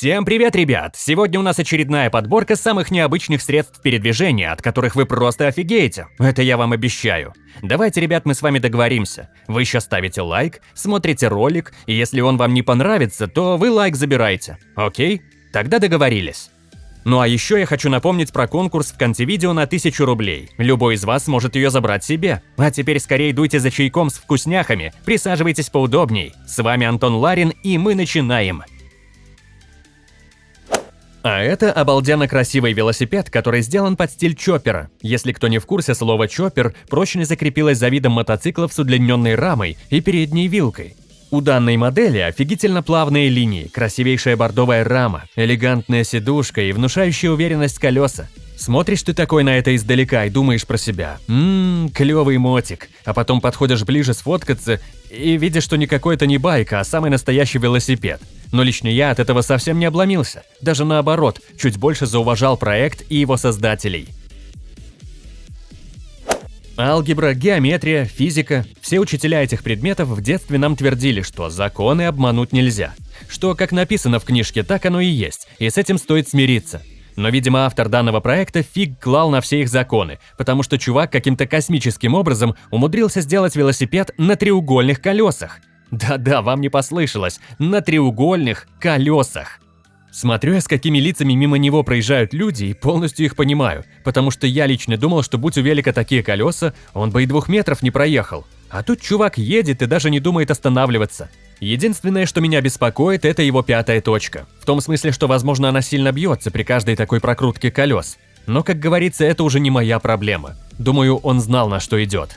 Всем привет, ребят! Сегодня у нас очередная подборка самых необычных средств передвижения, от которых вы просто офигеете. Это я вам обещаю. Давайте, ребят, мы с вами договоримся. Вы сейчас ставите лайк, смотрите ролик, и если он вам не понравится, то вы лайк забираете. Окей? Тогда договорились. Ну а еще я хочу напомнить про конкурс в конце видео на 1000 рублей. Любой из вас может ее забрать себе. А теперь скорее дуйте за чайком с вкусняхами, присаживайтесь поудобней. С вами Антон Ларин, и мы начинаем. А это обалденно красивый велосипед, который сделан под стиль чоппера. Если кто не в курсе, слово чоппер прочно закрепилось за видом мотоциклов с удлиненной рамой и передней вилкой. У данной модели офигительно плавные линии, красивейшая бордовая рама, элегантная сидушка и внушающая уверенность колеса. Смотришь ты такой на это издалека и думаешь про себя. Ммм, клевый мотик. А потом подходишь ближе сфоткаться и видишь, что никакой это не байка, а самый настоящий велосипед. Но лично я от этого совсем не обломился. Даже наоборот, чуть больше зауважал проект и его создателей. Алгебра, геометрия, физика – все учителя этих предметов в детстве нам твердили, что законы обмануть нельзя. Что как написано в книжке, так оно и есть, и с этим стоит смириться. Но, видимо, автор данного проекта фиг клал на все их законы, потому что чувак каким-то космическим образом умудрился сделать велосипед на треугольных колесах. Да-да, вам не послышалось, на треугольных колесах. Смотрю я, с какими лицами мимо него проезжают люди, и полностью их понимаю, потому что я лично думал, что будь у велика такие колеса, он бы и двух метров не проехал. А тут чувак едет и даже не думает останавливаться. Единственное, что меня беспокоит, это его пятая точка. В том смысле, что, возможно, она сильно бьется при каждой такой прокрутке колес. Но, как говорится, это уже не моя проблема. Думаю, он знал, на что идет.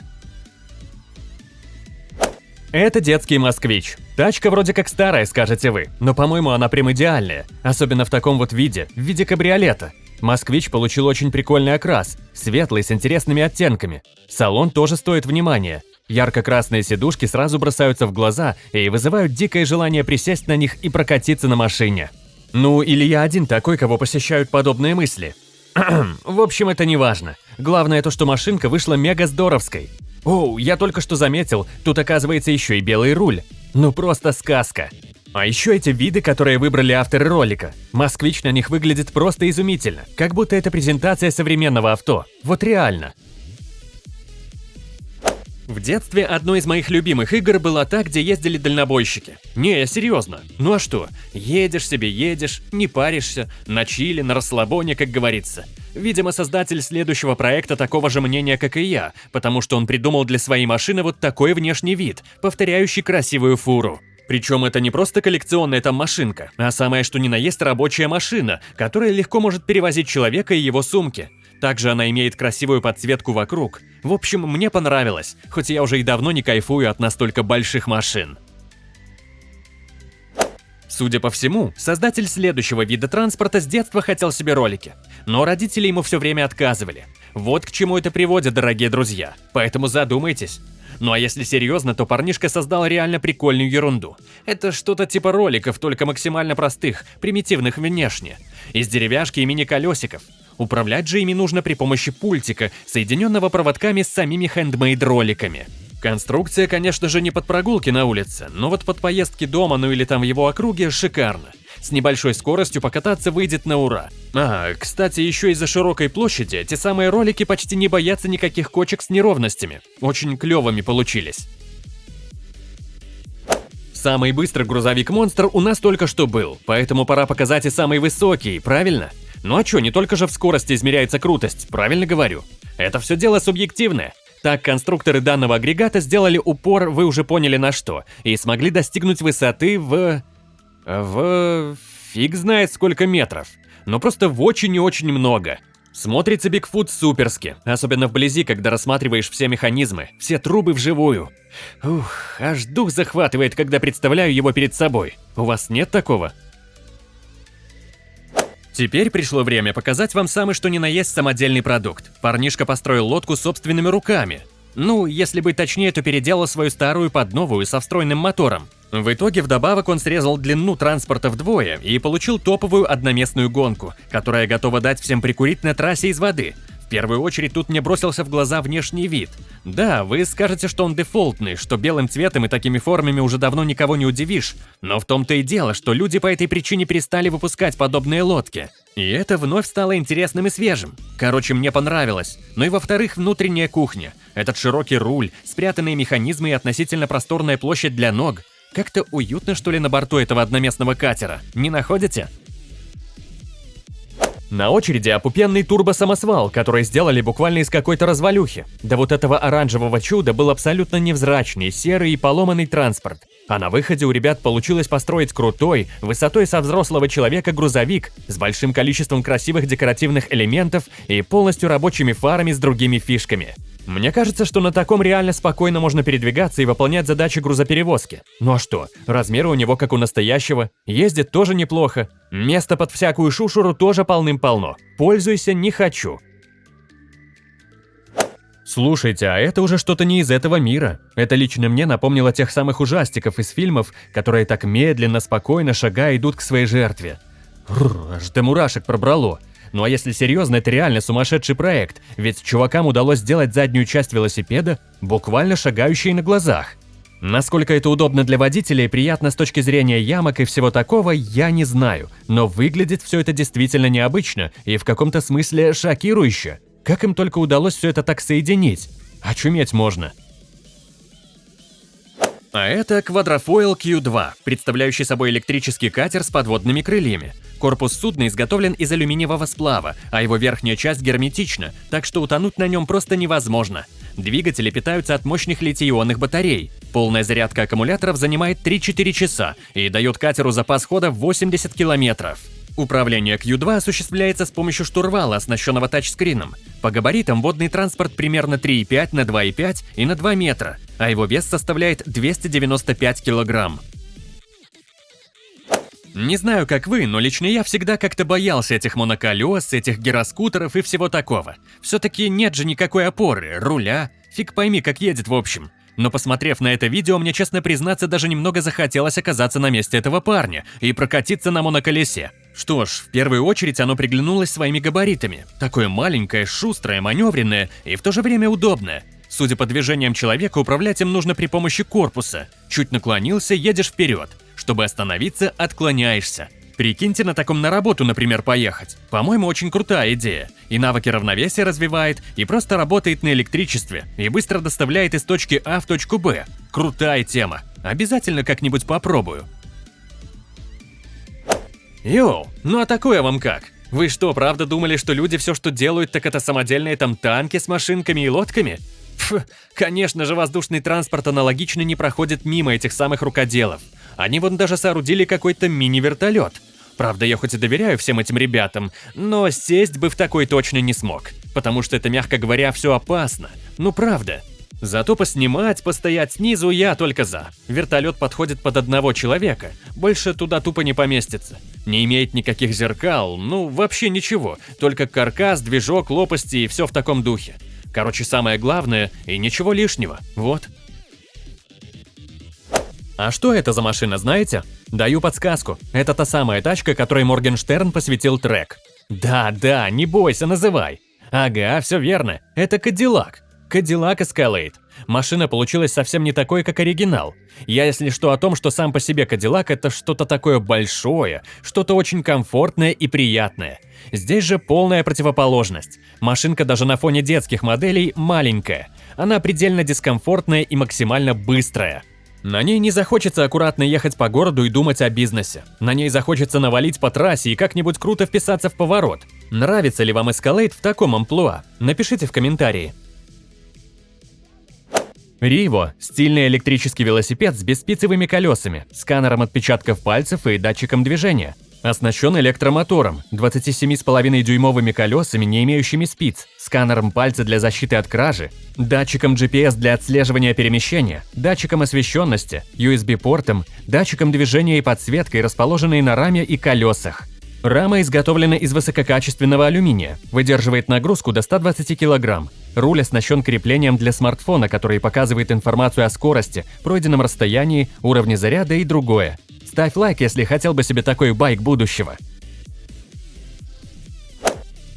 Это детский москвич. Тачка вроде как старая, скажете вы, но по-моему она прям идеальная. Особенно в таком вот виде, в виде кабриолета. Москвич получил очень прикольный окрас, светлый с интересными оттенками. Салон тоже стоит внимания. Ярко-красные сидушки сразу бросаются в глаза и вызывают дикое желание присесть на них и прокатиться на машине. Ну, или я один такой, кого посещают подобные мысли. в общем, это не важно. Главное то, что машинка вышла мега здоровской. Оу, я только что заметил, тут оказывается еще и белый руль. Ну просто сказка. А еще эти виды, которые выбрали авторы ролика. Москвич на них выглядит просто изумительно, как будто это презентация современного авто. Вот реально. В детстве одной из моих любимых игр была та, где ездили дальнобойщики. Не, серьезно. Ну а что? Едешь себе, едешь, не паришься, на чили, на расслабоне, как говорится. Видимо, создатель следующего проекта такого же мнения, как и я, потому что он придумал для своей машины вот такой внешний вид, повторяющий красивую фуру. Причем это не просто коллекционная там машинка, а самое что ни на есть рабочая машина, которая легко может перевозить человека и его сумки. Также она имеет красивую подсветку вокруг. В общем, мне понравилось, хоть я уже и давно не кайфую от настолько больших машин. Судя по всему, создатель следующего вида транспорта с детства хотел себе ролики, но родители ему все время отказывали. Вот к чему это приводит, дорогие друзья, поэтому задумайтесь. Ну а если серьезно, то парнишка создал реально прикольную ерунду. Это что-то типа роликов, только максимально простых, примитивных внешне, из деревяшки и мини-колесиков. Управлять же ими нужно при помощи пультика, соединенного проводками с самими хендмейд-роликами. Конструкция, конечно же, не под прогулки на улице, но вот под поездки дома, ну или там в его округе, шикарно. С небольшой скоростью покататься выйдет на ура. А, кстати, еще из-за широкой площади эти самые ролики почти не боятся никаких кочек с неровностями. Очень клевыми получились. Самый быстрый грузовик-монстр у нас только что был, поэтому пора показать и самый высокий, правильно? Ну а чё, не только же в скорости измеряется крутость, правильно говорю? Это все дело субъективное. Так, конструкторы данного агрегата сделали упор, вы уже поняли на что, и смогли достигнуть высоты в... в... фиг знает сколько метров. Но просто в очень и очень много. Смотрится Бигфут суперски, особенно вблизи, когда рассматриваешь все механизмы, все трубы вживую. Ух, аж дух захватывает, когда представляю его перед собой. У вас нет такого? Теперь пришло время показать вам самый что ни на есть самодельный продукт. Парнишка построил лодку собственными руками. Ну, если быть точнее, то переделал свою старую под новую со встроенным мотором. В итоге вдобавок он срезал длину транспорта вдвое и получил топовую одноместную гонку, которая готова дать всем прикурить на трассе из воды. В первую очередь тут мне бросился в глаза внешний вид. Да, вы скажете, что он дефолтный, что белым цветом и такими формами уже давно никого не удивишь, но в том-то и дело, что люди по этой причине перестали выпускать подобные лодки. И это вновь стало интересным и свежим. Короче, мне понравилось. Ну и во-вторых, внутренняя кухня. Этот широкий руль, спрятанные механизмы и относительно просторная площадь для ног. Как-то уютно, что ли, на борту этого одноместного катера, не находите? На очереди опупенный турбо-самосвал, который сделали буквально из какой-то развалюхи. Да вот этого оранжевого чуда был абсолютно невзрачный, серый и поломанный транспорт. А на выходе у ребят получилось построить крутой, высотой со взрослого человека грузовик с большим количеством красивых декоративных элементов и полностью рабочими фарами с другими фишками. Мне кажется, что на таком реально спокойно можно передвигаться и выполнять задачи грузоперевозки. Ну а что, размеры у него как у настоящего, ездит тоже неплохо, места под всякую шушуру тоже полным-полно. Пользуйся не хочу. Слушайте, а это уже что-то не из этого мира. Это лично мне напомнило тех самых ужастиков из фильмов, которые так медленно, спокойно, шагая, идут к своей жертве. Рррр, аж до мурашек пробрало. Ну а если серьезно, это реально сумасшедший проект, ведь чувакам удалось сделать заднюю часть велосипеда буквально шагающей на глазах. Насколько это удобно для водителя и приятно с точки зрения ямок и всего такого, я не знаю, но выглядит все это действительно необычно и в каком-то смысле шокирующе. Как им только удалось все это так соединить? Очуметь можно. А это Quadrofoil Q2, представляющий собой электрический катер с подводными крыльями. Корпус судна изготовлен из алюминиевого сплава, а его верхняя часть герметична, так что утонуть на нем просто невозможно. Двигатели питаются от мощных литий-ионных батарей. Полная зарядка аккумуляторов занимает 3-4 часа и дает катеру запас хода 80 километров. Управление Q2 осуществляется с помощью штурвала, оснащенного тачскрином. По габаритам водный транспорт примерно 3,5 на 2,5 и на 2 метра, а его вес составляет 295 килограмм. Не знаю, как вы, но лично я всегда как-то боялся этих моноколес, этих гироскутеров и всего такого. Все-таки нет же никакой опоры, руля, фиг пойми, как едет в общем. Но посмотрев на это видео, мне, честно признаться, даже немного захотелось оказаться на месте этого парня и прокатиться на моноколесе. Что ж, в первую очередь оно приглянулось своими габаритами. Такое маленькое, шустрое, маневренное и в то же время удобное. Судя по движениям человека, управлять им нужно при помощи корпуса. Чуть наклонился, едешь вперед. Чтобы остановиться, отклоняешься. Прикиньте на таком на работу, например, поехать. По-моему, очень крутая идея. И навыки равновесия развивает, и просто работает на электричестве, и быстро доставляет из точки А в точку Б. Крутая тема. Обязательно как-нибудь попробую. Йоу, ну а такое вам как? Вы что, правда думали, что люди все, что делают, так это самодельные там танки с машинками и лодками? Пф, конечно же, воздушный транспорт аналогично не проходит мимо этих самых рукоделов. Они вон даже соорудили какой-то мини-вертолет. Правда, я хоть и доверяю всем этим ребятам, но сесть бы в такой точно не смог. Потому что это, мягко говоря, все опасно. Ну правда. Зато поснимать, постоять снизу я только за. Вертолет подходит под одного человека, больше туда тупо не поместится. Не имеет никаких зеркал, ну вообще ничего, только каркас, движок, лопасти и все в таком духе. Короче, самое главное и ничего лишнего, вот. А что это за машина, знаете? Даю подсказку. Это та самая тачка, которой Моргенштерн посвятил трек. Да-да, не бойся, называй. Ага, все верно. Это Кадиллак. Cadillac Escalade. Машина получилась совсем не такой, как оригинал. Я, если что, о том, что сам по себе Cadillac это что-то такое большое, что-то очень комфортное и приятное. Здесь же полная противоположность. Машинка даже на фоне детских моделей маленькая. Она предельно дискомфортная и максимально быстрая. На ней не захочется аккуратно ехать по городу и думать о бизнесе. На ней захочется навалить по трассе и как-нибудь круто вписаться в поворот. Нравится ли вам Escalade в таком амплуа? Напишите в комментарии. Риво – стильный электрический велосипед с беспицевыми колесами, сканером отпечатков пальцев и датчиком движения. Оснащен электромотором, 27,5-дюймовыми колесами, не имеющими спиц, сканером пальца для защиты от кражи, датчиком GPS для отслеживания перемещения, датчиком освещенности, USB-портом, датчиком движения и подсветкой, расположенной на раме и колесах. Рама изготовлена из высококачественного алюминия, выдерживает нагрузку до 120 кг. Руль оснащен креплением для смартфона, который показывает информацию о скорости, пройденном расстоянии, уровне заряда и другое. Ставь лайк, если хотел бы себе такой байк будущего.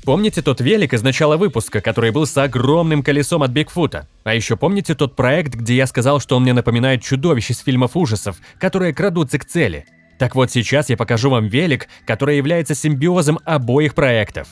Помните тот велик из начала выпуска, который был с огромным колесом от Бигфута? А еще помните тот проект, где я сказал, что он мне напоминает чудовище из фильмов ужасов, которые крадутся к цели? Так вот сейчас я покажу вам велик, который является симбиозом обоих проектов.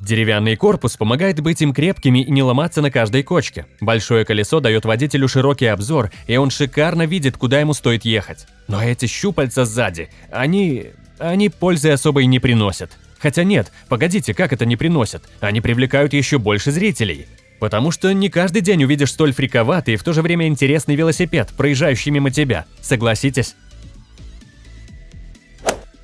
Деревянный корпус помогает быть им крепкими и не ломаться на каждой кочке. Большое колесо дает водителю широкий обзор, и он шикарно видит, куда ему стоит ехать. Но эти щупальца сзади, они... они пользы особой не приносят. Хотя нет, погодите, как это не приносят? Они привлекают еще больше зрителей. Потому что не каждый день увидишь столь фриковатый и в то же время интересный велосипед, проезжающий мимо тебя. Согласитесь?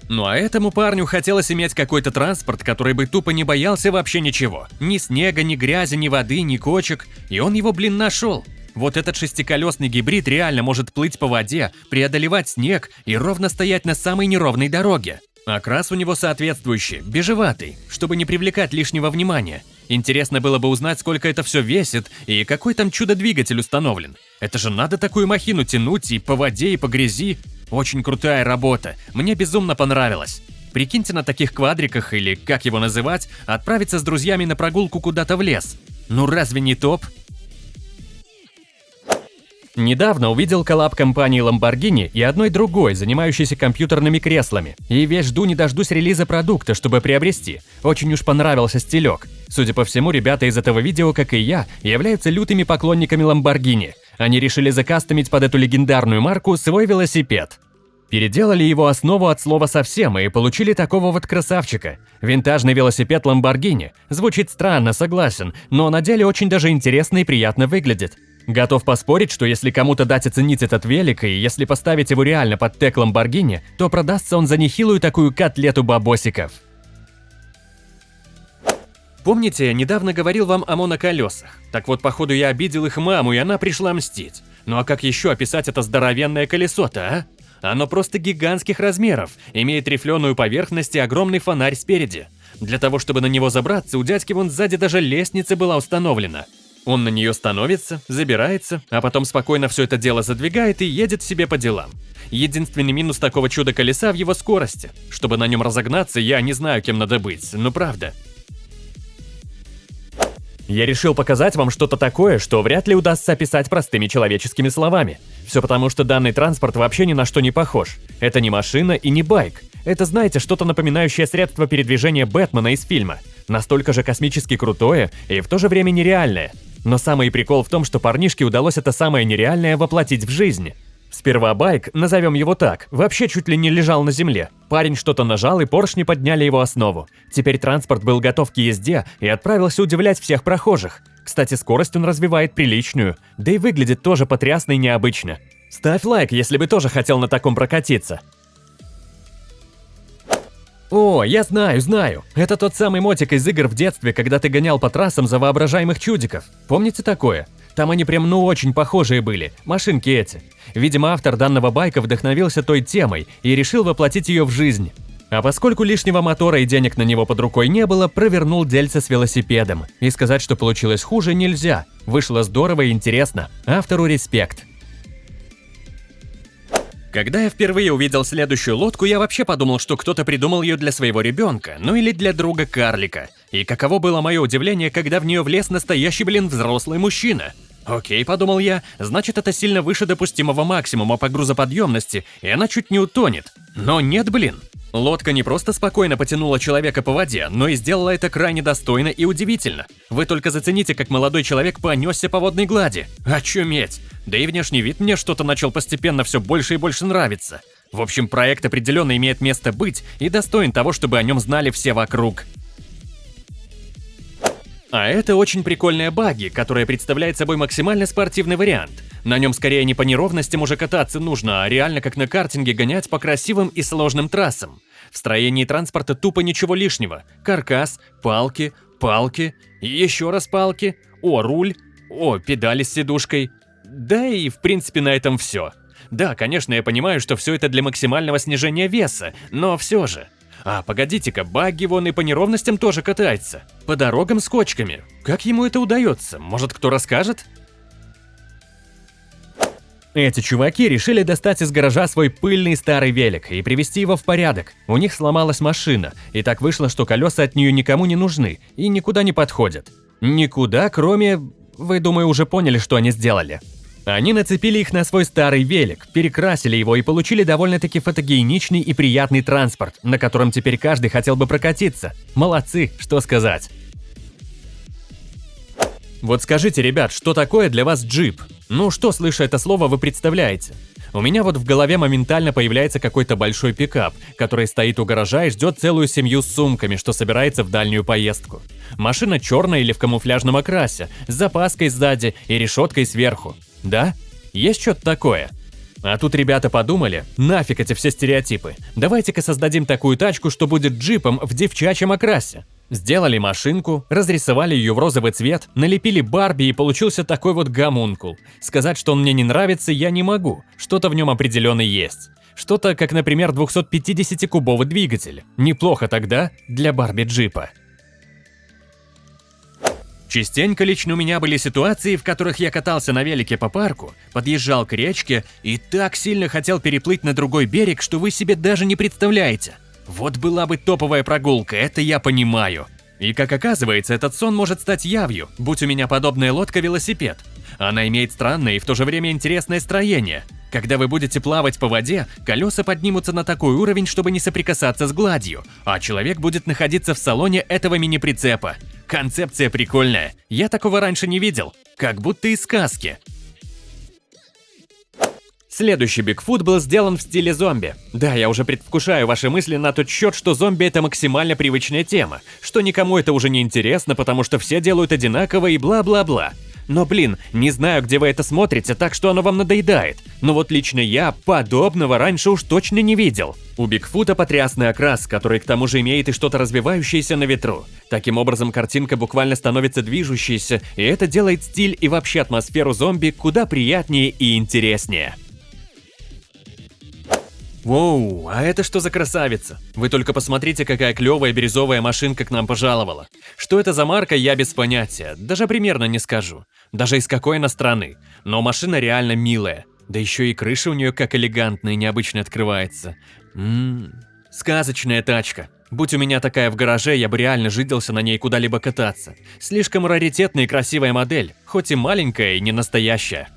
Ну а этому парню хотелось иметь какой-то транспорт, который бы тупо не боялся вообще ничего. Ни снега, ни грязи, ни воды, ни кочек. И он его, блин, нашел. Вот этот шестиколесный гибрид реально может плыть по воде, преодолевать снег и ровно стоять на самой неровной дороге. Окрас у него соответствующий, бежеватый, чтобы не привлекать лишнего внимания. Интересно было бы узнать, сколько это все весит и какой там чудо-двигатель установлен. Это же надо такую махину тянуть и по воде, и по грязи. Очень крутая работа, мне безумно понравилось. Прикиньте на таких квадриках, или как его называть, отправиться с друзьями на прогулку куда-то в лес. Ну разве не топ? Недавно увидел коллаб компании Lamborghini и одной другой, занимающейся компьютерными креслами. И весь жду не дождусь релиза продукта, чтобы приобрести. Очень уж понравился стилек. Судя по всему, ребята из этого видео, как и я, являются лютыми поклонниками Lamborghini. Они решили закастомить под эту легендарную марку свой велосипед. Переделали его основу от слова совсем и получили такого вот красавчика. Винтажный велосипед Lamborghini. Звучит странно, согласен, но на деле очень даже интересно и приятно выглядит. Готов поспорить, что если кому-то дать оценить этот велик, и если поставить его реально под тег Lamborghini, то продастся он за нехилую такую котлету бабосиков. Помните, я недавно говорил вам о моноколесах? Так вот, походу, я обидел их маму, и она пришла мстить. Ну а как еще описать это здоровенное колесо-то, а? Оно просто гигантских размеров, имеет рифленую поверхность и огромный фонарь спереди. Для того, чтобы на него забраться, у дядьки вон сзади даже лестница была установлена. Он на нее становится, забирается, а потом спокойно все это дело задвигает и едет себе по делам. Единственный минус такого чуда-колеса в его скорости. Чтобы на нем разогнаться, я не знаю, кем надо быть, но правда. Я решил показать вам что-то такое, что вряд ли удастся описать простыми человеческими словами. Все потому, что данный транспорт вообще ни на что не похож. Это не машина и не байк. Это, знаете, что-то напоминающее средство передвижения Бэтмена из фильма. Настолько же космически крутое и в то же время нереальное. Но самый прикол в том, что парнишке удалось это самое нереальное воплотить в жизнь. Сперва байк, назовем его так, вообще чуть ли не лежал на земле. Парень что-то нажал, и поршни подняли его основу. Теперь транспорт был готов к езде и отправился удивлять всех прохожих. Кстати, скорость он развивает приличную, да и выглядит тоже потрясно и необычно. Ставь лайк, если бы тоже хотел на таком прокатиться. О, я знаю, знаю. Это тот самый мотик из игр в детстве, когда ты гонял по трассам за воображаемых чудиков. Помните такое? Там они прям ну очень похожие были, машинки эти. Видимо, автор данного байка вдохновился той темой и решил воплотить ее в жизнь. А поскольку лишнего мотора и денег на него под рукой не было, провернул дельце с велосипедом. И сказать, что получилось хуже, нельзя. Вышло здорово и интересно. Автору респект. Когда я впервые увидел следующую лодку, я вообще подумал, что кто-то придумал ее для своего ребенка, ну или для друга карлика. И каково было мое удивление, когда в нее влез настоящий, блин, взрослый мужчина. Окей, подумал я, значит это сильно выше допустимого максимума по грузоподъемности, и она чуть не утонет. Но нет, блин. Лодка не просто спокойно потянула человека по воде, но и сделала это крайне достойно и удивительно. Вы только зацените, как молодой человек понесся по водной глади. Очуметь! Да и внешний вид мне что-то начал постепенно все больше и больше нравиться. В общем, проект определенно имеет место быть и достоин того, чтобы о нем знали все вокруг. А это очень прикольная баги, которая представляет собой максимально спортивный вариант. На нем скорее не по неровностям уже кататься нужно, а реально как на картинге гонять по красивым и сложным трассам. В строении транспорта тупо ничего лишнего. Каркас, палки, палки, еще раз палки, о, руль, о, педали с сидушкой. Да и в принципе на этом все. Да, конечно, я понимаю, что все это для максимального снижения веса, но все же. А, погодите-ка, багги вон и по неровностям тоже катается. По дорогам с кочками. Как ему это удается? Может, кто расскажет? Эти чуваки решили достать из гаража свой пыльный старый велик и привести его в порядок. У них сломалась машина, и так вышло, что колеса от нее никому не нужны и никуда не подходят. Никуда, кроме... Вы, думаю, уже поняли, что они сделали. Они нацепили их на свой старый велик, перекрасили его и получили довольно-таки фотогеничный и приятный транспорт, на котором теперь каждый хотел бы прокатиться. Молодцы, что сказать. Вот скажите, ребят, что такое для вас джип? Ну, что, слыша это слово, вы представляете? У меня вот в голове моментально появляется какой-то большой пикап, который стоит у гаража и ждет целую семью с сумками, что собирается в дальнюю поездку. Машина черная или в камуфляжном окрасе, с запаской сзади и решеткой сверху. Да? Есть что-то такое? А тут ребята подумали, нафиг эти все стереотипы. Давайте-ка создадим такую тачку, что будет джипом в девчачьем окрасе. Сделали машинку, разрисовали ее в розовый цвет, налепили Барби и получился такой вот гомункул. Сказать, что он мне не нравится, я не могу. Что-то в нем определенно есть. Что-то, как, например, 250-кубовый двигатель. Неплохо тогда для Барби-джипа. Частенько лично у меня были ситуации, в которых я катался на велике по парку, подъезжал к речке и так сильно хотел переплыть на другой берег, что вы себе даже не представляете. Вот была бы топовая прогулка, это я понимаю. И как оказывается, этот сон может стать явью, будь у меня подобная лодка-велосипед. Она имеет странное и в то же время интересное строение. Когда вы будете плавать по воде, колеса поднимутся на такой уровень, чтобы не соприкасаться с гладью, а человек будет находиться в салоне этого мини-прицепа. Концепция прикольная. Я такого раньше не видел. Как будто из сказки. Следующий Бигфут был сделан в стиле зомби. Да, я уже предвкушаю ваши мысли на тот счет, что зомби это максимально привычная тема, что никому это уже не интересно, потому что все делают одинаково и бла-бла-бла. Но блин, не знаю, где вы это смотрите, так что оно вам надоедает. Но вот лично я подобного раньше уж точно не видел. У Бигфута потрясный окрас, который к тому же имеет и что-то развивающееся на ветру. Таким образом, картинка буквально становится движущейся, и это делает стиль и вообще атмосферу зомби куда приятнее и интереснее. Воу, а это что за красавица? Вы только посмотрите, какая клевая бирюзовая машинка к нам пожаловала. Что это за марка, я без понятия, даже примерно не скажу. Даже из какой она страны. Но машина реально милая. Да еще и крыша у нее как элегантная и необычно открывается. Ммм, сказочная тачка. Будь у меня такая в гараже, я бы реально жиделся на ней куда-либо кататься. Слишком раритетная и красивая модель, хоть и маленькая и не настоящая.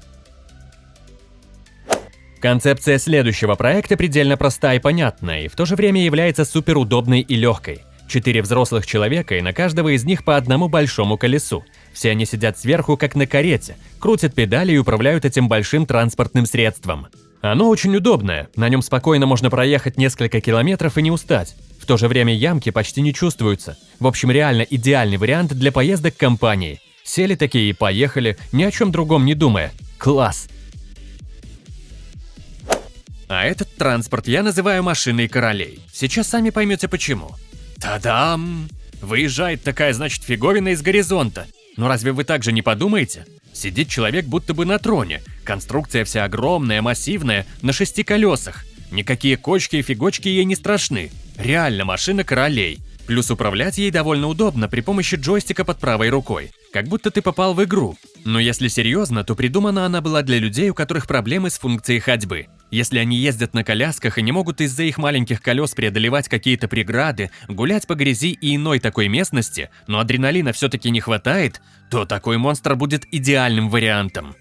Концепция следующего проекта предельно проста и понятна, и в то же время является суперудобной и легкой. Четыре взрослых человека, и на каждого из них по одному большому колесу. Все они сидят сверху, как на карете, крутят педали и управляют этим большим транспортным средством. Оно очень удобное, на нем спокойно можно проехать несколько километров и не устать. В то же время ямки почти не чувствуются. В общем, реально идеальный вариант для поездок компании. Сели такие и поехали, ни о чем другом не думая. Класс! А этот транспорт я называю машиной королей. Сейчас сами поймете почему. Та-дам! Выезжает такая, значит, фиговина из горизонта. Но разве вы так же не подумаете? Сидит человек будто бы на троне. Конструкция вся огромная, массивная, на шести колесах. Никакие кочки и фигочки ей не страшны. Реально машина королей. Плюс управлять ей довольно удобно при помощи джойстика под правой рукой. Как будто ты попал в игру. Но если серьезно, то придумана она была для людей, у которых проблемы с функцией ходьбы. Если они ездят на колясках и не могут из-за их маленьких колес преодолевать какие-то преграды, гулять по грязи и иной такой местности, но адреналина все-таки не хватает, то такой монстр будет идеальным вариантом.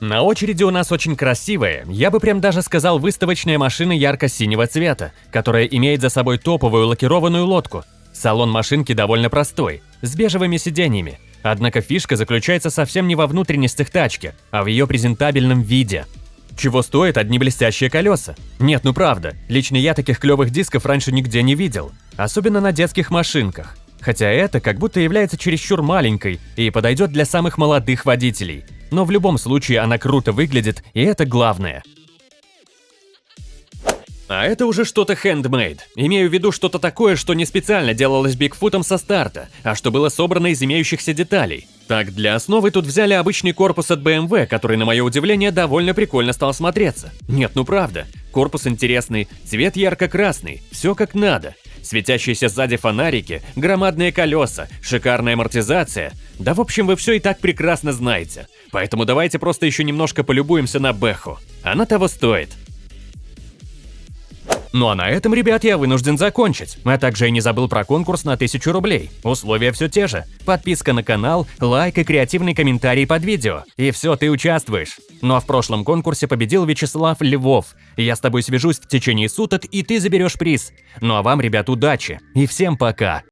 На очереди у нас очень красивая, я бы прям даже сказал выставочная машина ярко-синего цвета, которая имеет за собой топовую лакированную лодку. Салон машинки довольно простой, с бежевыми сиденьями. Однако фишка заключается совсем не во внутренностях тачки, а в ее презентабельном виде. Чего стоят одни блестящие колеса? Нет, ну правда, лично я таких клевых дисков раньше нигде не видел, особенно на детских машинках. Хотя это как будто является чересчур маленькой и подойдет для самых молодых водителей – но в любом случае она круто выглядит, и это главное. А это уже что-то handmade. Имею в виду что-то такое, что не специально делалось Бигфутом со старта, а что было собрано из имеющихся деталей. Так, для основы тут взяли обычный корпус от BMW, который, на мое удивление, довольно прикольно стал смотреться. Нет, ну правда. Корпус интересный, цвет ярко-красный, все как надо. Светящиеся сзади фонарики, громадные колеса, шикарная амортизация. Да в общем, вы все и так прекрасно знаете. Поэтому давайте просто еще немножко полюбуемся на Бэху. Она того стоит. Ну а на этом, ребят, я вынужден закончить. А также я не забыл про конкурс на 1000 рублей. Условия все те же. Подписка на канал, лайк и креативный комментарий под видео. И все, ты участвуешь. Ну а в прошлом конкурсе победил Вячеслав Львов. Я с тобой свяжусь в течение суток, и ты заберешь приз. Ну а вам, ребят, удачи. И всем пока.